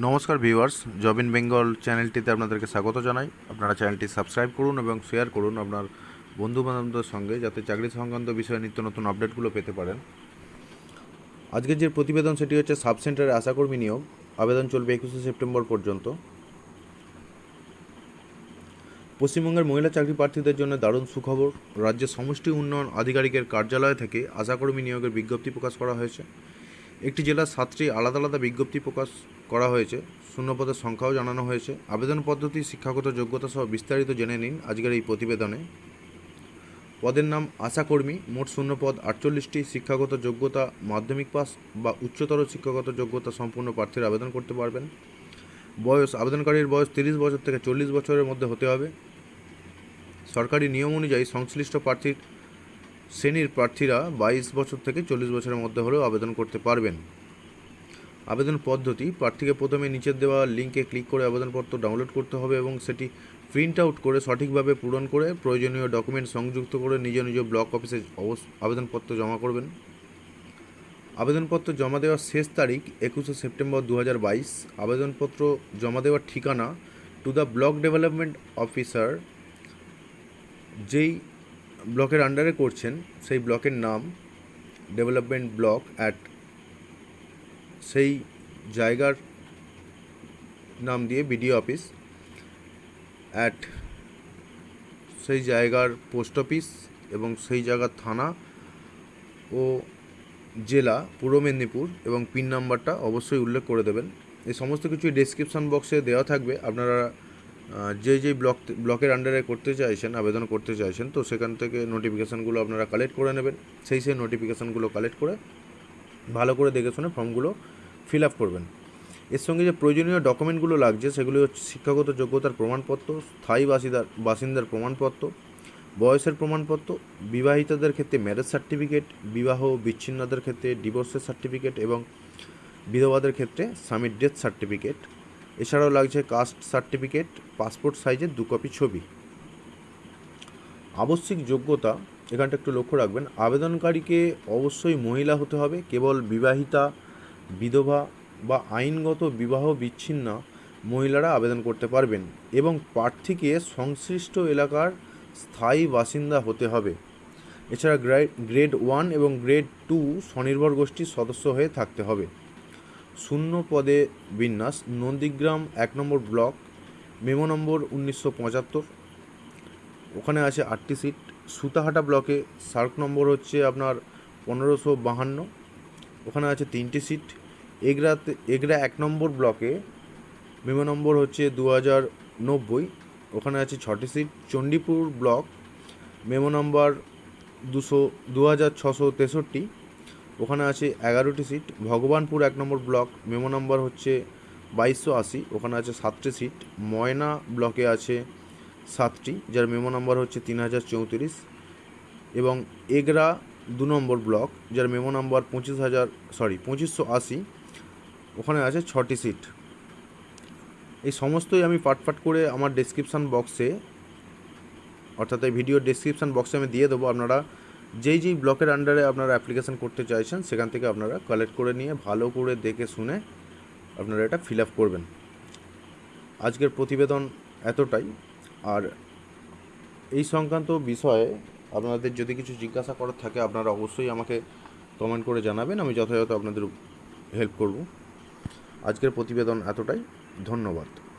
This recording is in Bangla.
নমস্কার ভিউয়ার্স জব ইন বেঙ্গল চ্যানেলটিতে আপনাদেরকে স্বাগত জানাই। আপনারা চ্যানেলটি সাবস্ক্রাইব করুন এবং শেয়ার করুন আপনার বন্ধু বান্ধবদের সঙ্গে যাতে চাকরি সংক্রান্ত বিষয়ে নিত্য নতুন আপডেটগুলো পেতে পারেন। আজকের যে প্রতিবেদন, সেটি হচ্ছে সাব সেন্টারে আশাকর্মী নিয়োগ। আবেদন চলবে একুশে সেপ্টেম্বর পর্যন্ত। পশ্চিমবঙ্গের মহিলা চাকরি প্রার্থীদের জন্য দারুণ সুখবর। রাজ্যের সমষ্টি উন্নয়ন আধিকারিকের কার্যালয় থেকে আশাকর্মী নিয়োগের বিজ্ঞপ্তি প্রকাশ করা হয়েছে। একটি জেলার সাতটি আলাদা আলাদা বিজ্ঞপ্তি প্রকাশ করা হয়েছে। শূন্যপদের সংখ্যাও জানানো হয়েছে। আবেদন পদ্ধতি, শিক্ষাগত যোগ্যতা সহ বিস্তারিত জেনে নিন আজকের এই প্রতিবেদনে। পদের নাম আশাকর্মী মোট শূন্যপদ আটচল্লিশটি। শিক্ষাগত যোগ্যতা, মাধ্যমিক পাস বা উচ্চতর শিক্ষাগত যোগ্যতা সম্পূর্ণ প্রার্থীরা আবেদন করতে পারবেন। বয়স, আবেদনকারীর বয়স তিরিশ বছর থেকে চল্লিশ বছরের মধ্যে হতে হবে। সরকারি নিয়ম অনুযায়ী সংশ্লিষ্ট প্রার্থীর শ্রেণির প্রার্থীরা বাইশ বছর থেকে চল্লিশ বছরের মধ্যে হলেও আবেদন করতে পারবেন। আবেদন পদ্ধতি, প্রার্থীকে প্রথমে নিচের দেওয়া লিঙ্কে ক্লিক করে আবেদনপত্র ডাউনলোড করতে হবে এবং সেটি প্রিন্ট আউট করে সঠিকভাবে পূরণ করে প্রয়োজনীয় ডকুমেন্ট সংযুক্ত করে নিজ নিজ ব্লক অফিসে আবেদনপত্র জমা করবেন। আবেদনপত্র জমা দেওয়ার শেষ তারিখ একুশে সেপ্টেম্বর দু হাজার বাইশ। আবেদনপত্র জমা দেওয়ার ঠিকানা to the block development officer যেই ব্লকের আন্ডারে করছেন, সেই ব্লকের নাম ডেভেলপমেন্ট ব্লক অ্যাট সেই জায়গার নাম দিয়ে বিডিও অফিস অ্যাট সেই জায়গার পোস্ট অফিস এবং সেই জায়গার থানা ও জেলা পূর্ব মেদিনীপুর এবং পিন নাম্বারটা অবশ্যই উল্লেখ করে দেবেন। এই সমস্ত কিছু ডেসক্রিপশন বক্সে দেওয়া থাকবে। আপনারা যে যে ব্লক ব্লকের আন্ডারে করতে চাইছেন, আবেদন করতে চাইছেন, তো সেখান থেকে নোটিফিকেশানগুলো আপনারা কালেক্ট করে নেবেন। সেই সেই নোটিফিকেশানগুলো কালেক্ট করে ভালো করে দেখে শুনে ফর্মগুলো ফিল আপ করবেন। এর সঙ্গে যে প্রয়োজনীয় ডকুমেন্টগুলো লাগছে, সেগুলি হচ্ছে শিক্ষাগত যোগ্যতার প্রমাণপত্র, স্থায়ী বাসিন্দার বাসিন্দার প্রমাণপত্র, বয়সের প্রমাণপত্র, বিবাহিতদের ক্ষেত্রে ম্যারেজ সার্টিফিকেট বিবাহ বিচ্ছিন্নদের ক্ষেত্রে ডিভোর্সের সার্টিফিকেট এবং বিধবাদের ক্ষেত্রে স্বামীর ডেথ সার্টিফিকেট এছাড়াও লাগছে কাস্ট সার্টিফিকেট, পাসপোর্ট সাইজের দু কপি ছবি। আবশ্যিক যোগ্যতা, এখানটা একটু লক্ষ্য রাখবেন, আবেদনকারীকে অবশ্যই মহিলা হতে হবে, কেবল বিবাহিতা, বিধবা বা আইনগত বিবাহ বিচ্ছিন্ন মহিলারা আবেদন করতে পারবেন এবং প্রার্থীকে সংশ্লিষ্ট এলাকার স্থায়ী বাসিন্দা হতে হবে। এছাড়া গ্রেড ওয়ান এবং গ্রেড টু স্বনির্ভর গোষ্ঠীর সদস্য হয়ে থাকতে হবে। শূন্য পদে বিন্যাস, নন্দীগ্রাম এক নম্বর ব্লক, মেমো নম্বর উনিশশো পঁচাত্তর। ওখানে আছে আটটি সিট। সুতাহাটা ব্লকে সার্ক নম্বর হচ্ছে আপনার পনেরোশো বাহান্ন। ওখানে আছে তিনটি সিট। এগরাতে, এগরা এক নম্বর ব্লকে মেমো নম্বর হচ্ছে দু হাজার নব্বই। ওখানে আছে ছটি সিট। চণ্ডীপুর ব্লক মেমো নম্বর দুশো, দু হাজার ছশো তেষট্টি। ওখানে আছে এগারোটি সিট। ভগবানপুর এক নম্বর ব্লক, মেমো নম্বর হচ্ছে বাইশশো আশি। ওখানে আছে সাতটি সিট। ময়না ব্লকে আছে সাতটি, যার মেমো নম্বর হচ্ছে তিন হাজার চৌত্রিশ। এবং এগরা দু নম্বর ব্লক, যার মেমো নম্বর পঁচিশ হাজার সরি পঁচিশশো আশি। ওখানে আছে ছটি সিট। এই সমস্তই আমি পাট পাট করে আমার ডেসক্রিপশান বক্সে অর্থাৎ এই ভিডিও ডেসক্রিপশান বক্সে আমি দিয়ে দেবো। আপনারা যেই যেই ব্লকের আন্ডারে আপনারা অ্যাপ্লিকেশান করতে চাইছেন, সেখান থেকে আপনারা কালেক্ট করে নিয়ে ভালো করে দেখে শুনে আপনারা এটা ফিল আপ করবেন। আজকের প্রতিবেদন এতটাই। আর এই সংক্রান্ত বিষয়ে আপনাদের যদি কিছু জিজ্ঞাসা করার থাকে, আপনারা অবশ্যই আমাকে কমেন্ট করে জানাবেন, আমি যথাযথ আপনাদের হেল্প করব। আজকের প্রতিবেদন এতটাই। ধন্যবাদ।